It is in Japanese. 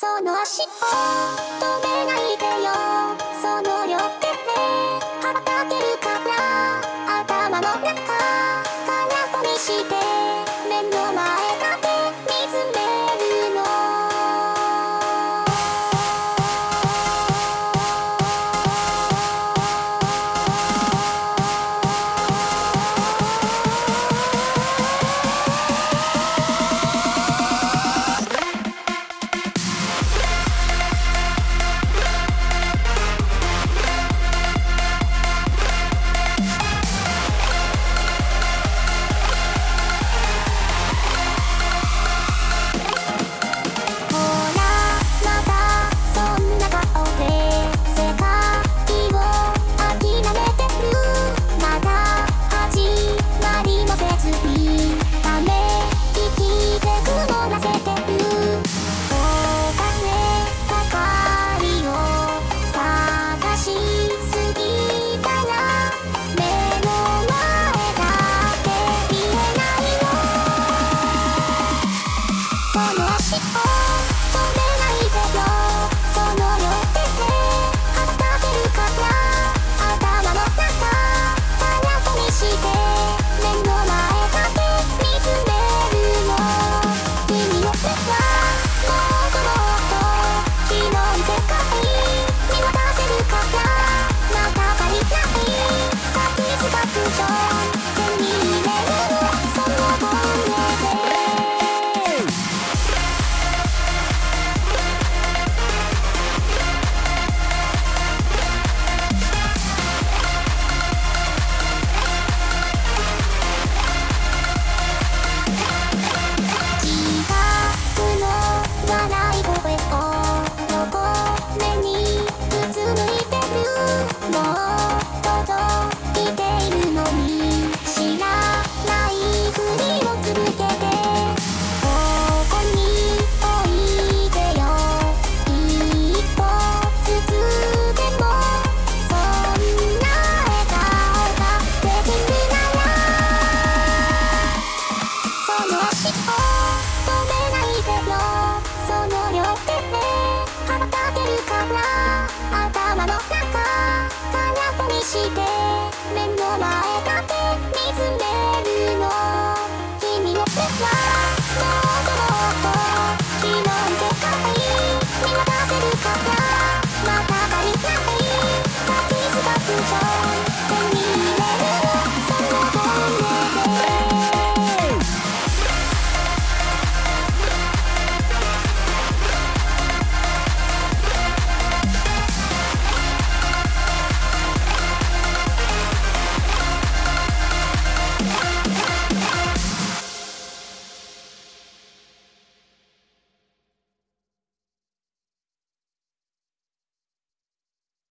その足を止めないでよ。その両手で羽ばたけるから。頭の中空っぽにして目の前だけ。Oh 頭の中空っぽにして目の前だけ見つめるの